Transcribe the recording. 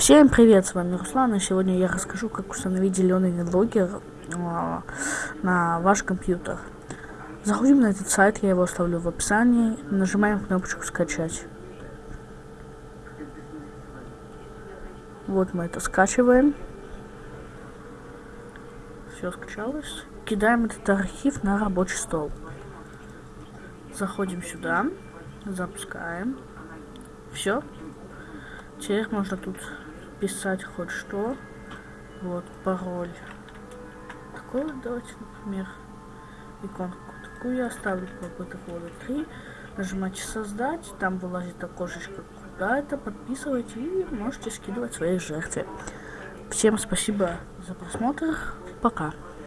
Всем привет, с вами Руслан, и сегодня я расскажу, как установить зеленый логер э, на ваш компьютер. Заходим на этот сайт, я его оставлю в описании, нажимаем кнопочку «Скачать». Вот мы это скачиваем. Все скачалось. Кидаем этот архив на рабочий стол. Заходим сюда, запускаем. Все. Теперь можно тут писать хоть что. Вот, пароль. Такой вот давайте, например, иконку такую я оставлю попыток года 3. Нажимайте создать, там вылазит окошечко куда это, подписывайте и можете скидывать свои жертвы. Всем спасибо за просмотр, пока.